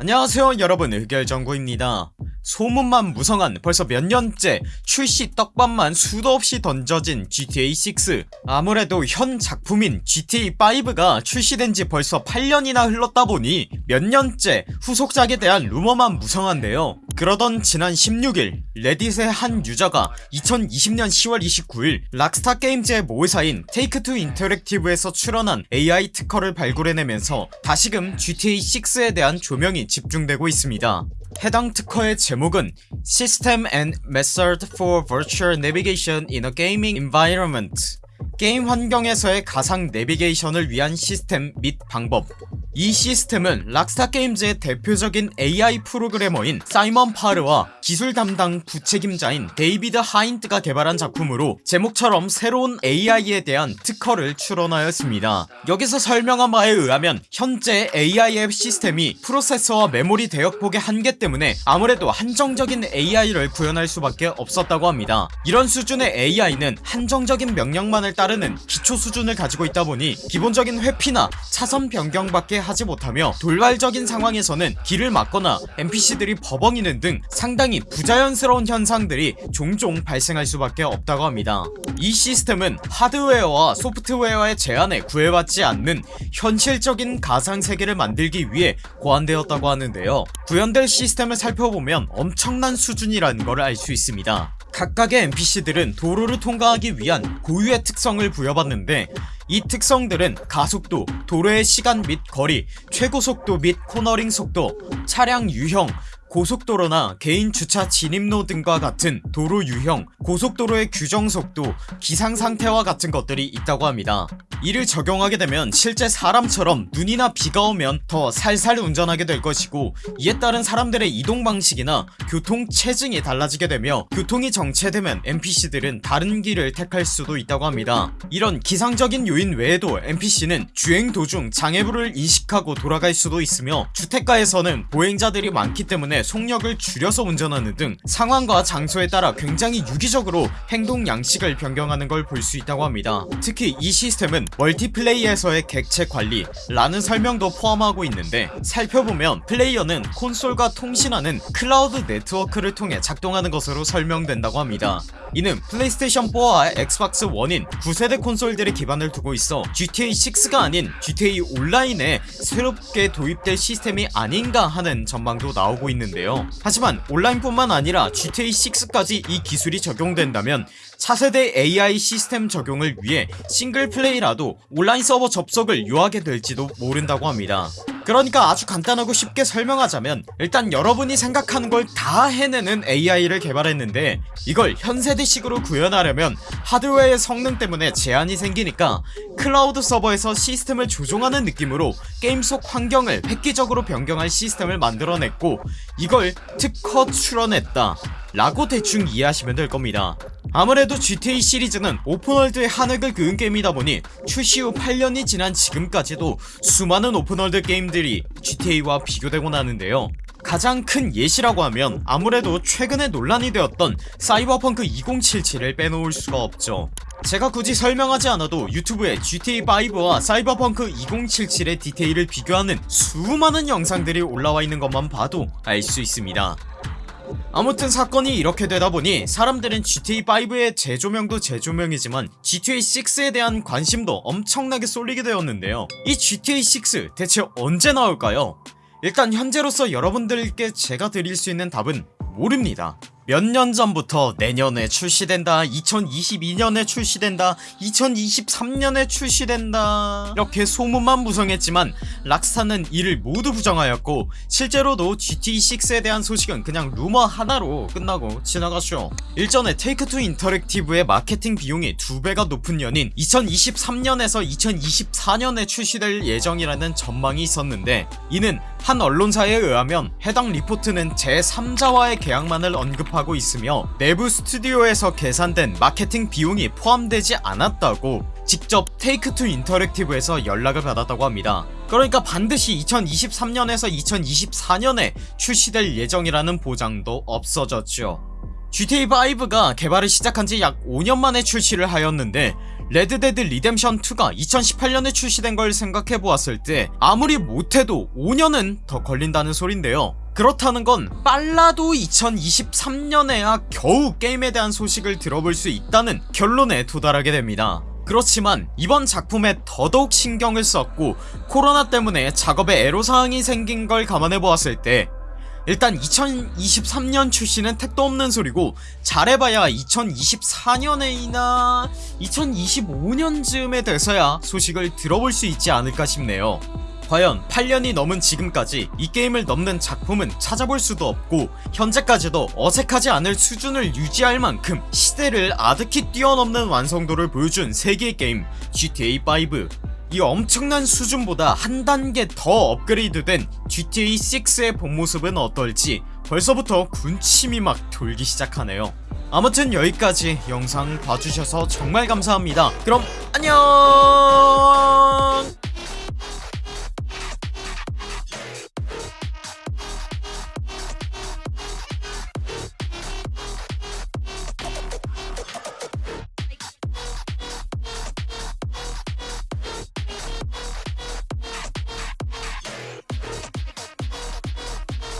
안녕하세요 여러분. 의결정구입니다 소문만 무성한 벌써 몇 년째 출시 떡밥만 수도 없이 던져진 GTA6 아무래도 현 작품인 GTA5가 출시된 지 벌써 8년이나 흘렀다 보니 몇 년째 후속작에 대한 루머만 무성한데요. 그러던 지난 16일 레딧의 한 유저가 2020년 10월 29일 락스타 게임즈의 모회사인 테이크투 인터랙티브에서 출원한 AI 특허를 발굴해내면서 다시금 GTA6에 대한 조명이 집중되고 있습니다 해당 특허의 제목은 System and Method for Virtual Navigation in a Gaming Environment 게임 환경에서의 가상 내비게이션을 위한 시스템 및 방법. 이 시스템은 Rockstar Games의 대표적인 AI 프로그래머인 사이먼 파르와 기술 담당 부책임자인 데이비드 하인트가 개발한 작품으로 제목처럼 새로운 AI에 대한 특허를 출원하였습니다. 여기서 설명한 바에 의하면 현재 AI 앱 시스템이 프로세서와 메모리 대역폭의 한계 때문에 아무래도 한정적인 AI를 구현할 수밖에 없었다고 합니다. 이런 수준의 AI는 한정적인 명령만을 따르 는 기초 수준을 가지고 있다 보니 기본적인 회피나 차선 변경 밖에 하지 못하며 돌발적인 상황에서는 길을 막거나 NPC들이 버벙이는 등 상당히 부자연스러운 현상들이 종종 발생할 수밖에 없다고 합니다. 이 시스템은 하드웨어와 소프트웨어의 제한에 구애받지 않는 현실적인 가상세계를 만들기 위해 고안되었다고 하는데요. 구현될 시스템을 살펴보면 엄청난 수준이라는 걸 알 수 있습니다 각각의 NPC들은 도로를 통과하기 위한 고유의 특성을 부여받는데 이 특성들은 가속도, 도로의 시간 및 거리, 최고속도 및 코너링 속도, 차량 유형, 고속도로나 개인 주차 진입로 등과 같은 도로 유형, 고속도로의 규정속도, 기상상태와 같은 것들이 있다고 합니다. 이를 적용하게 되면 실제 사람처럼 눈이나 비가 오면 더 살살 운전하게 될 것이고 이에 따른 사람들의 이동 방식이나 교통 체증이 달라지게 되며 교통이 정체되면 NPC들은 다른 길을 택할 수도 있다고 합니다. 이런 기상적인 요인 외에도 NPC는 주행 도중 장애물을 인식하고 돌아갈 수도 있으며 주택가에서는 보행자들이 많기 때문에 속력을 줄여서 운전하는 등 상황과 장소에 따라 굉장히 유기적으로 행동 양식을 변경하는 걸 볼 수 있다고 합니다. 특히 이 시스템은 multiplay에서의 객체 관리 라는 설명도 포함하고 있는데 살펴보면 플레이어는 콘솔과 통신하는 클라우드 네트워크를 통해 작동하는 것으로 설명된다고 합니다. 이는 PlayStation 4와 Xbox 1인 9세대 콘솔들의 기반을 두고 있어 GTA6가 아닌 GTA 온라인에 새롭게 도입될 시스템이 아닌가 하는 전망도 나오고 있는데 요. 하지만 온라인뿐만 아니라 GTA6까지 이 기술이 적용된다면 차세대 AI 시스템 적용을 위해 single play라도 온라인 서버 접속을 요하게 될지도 모른다고 합니다 그러니까 아주 간단하고 쉽게 설명하자면 일단 여러분이 생각하는 걸 다 해내는 AI를 개발했는데 이걸 현세대식으로 구현하려면 하드웨어의 성능 때문에 제한이 생기니까 클라우드 서버에서 시스템을 조종하는 느낌으로 게임 속 환경을 획기적으로 변경할 시스템을 만들어냈고 이걸 특허 출원했다 라고 대충 이해하시면 될 겁니다 아무래도 GTA 시리즈는 open world의 한획을 그은 게임이다 보니 출시 후 8년이 지난 지금까지도 수많은 open world 게임들이 GTA와 비교되곤 하는데요. 가장 큰 예시라고 하면 아무래도 최근에 논란이 되었던 사이버펑크 2077을 빼놓을 수가 없죠. 제가 굳이 설명하지 않아도 YouTube에 GTA5와 Cyberpunk 2077의 디테일을 비교하는 수많은 영상들이 올라와 있는 것만 봐도 알 수 있습니다 아무튼 사건이 이렇게 되다보니 사람들은 GTA5의 재조명도 재조명이지만 GTA6에 대한 관심도 엄청나게 쏠리게 되었는데요 이 GTA6 대체 언제 나올까요? 일단 현재로서 여러분들께 제가 드릴 수 있는 답은 모릅니다 몇 년 전부터 내년에 출시된다 2022년에 출시된다 2023년에 출시된다. 이렇게 소문만 무성했지만 락스타는 이를 모두 부정하였고 실제로도 GT6에 대한 소식은 그냥 루머 하나로 끝나고 지나갔죠. 일전에 테이크투 인터랙티브의 마케팅 비용이 두배가 높은 연인 2023년에서 2024년에 출시될 예정이라는 전망이 있었는데 이는 한 언론사에 의하면 해당 리포트는 제3자와의 계약만을 언급하고 있으며 내부 스튜디오에서 계산된 마케팅 비용이 포함되지 않았다고 직접 Take-Two Interactive에서 연락을 받았다고 합니다. 그러니까 반드시 2023년에서 2024년에 출시될 예정이라는 보장도 없어졌죠. GTA5가 개발을 시작한 지 약 5년 만에 출시를 하였는데 Red Dead Redemption 2가 2018년에 출시된 걸 생각해보았을 때 아무리 못해도 5년은 더 걸린다는 소린데요 그렇다는 건 빨라도 2023년에야 겨우 게임에 대한 소식을 들어볼 수 있다는 결론에 도달하게 됩니다. 그렇지만 이번 작품에 더더욱 신경을 썼고 코로나 때문에 작업에 애로사항이 생긴 걸 감안해보았을 때 일단 2023년 출시는 택도 없는 소리고 잘해봐야 2024년에이나 2025년쯤에 돼서야 소식을 들어볼 수 있지 않을까 싶네요 과연 8년이 넘은 지금까지 이 게임을 넘는 작품은 찾아볼 수도 없고 현재까지도 어색하지 않을 수준을 유지할 만큼 시대를 아득히 뛰어넘는 완성도를 보여준 세계의 게임 GTA5 이 엄청난 수준보다 한 단계 더 업그레이드된 GTA6의 본 모습은 어떨지 벌써부터 군침이 막 돌기 시작하네요. 아무튼 여기까지 영상 봐주셔서 정말 감사합니다. 그럼 안녕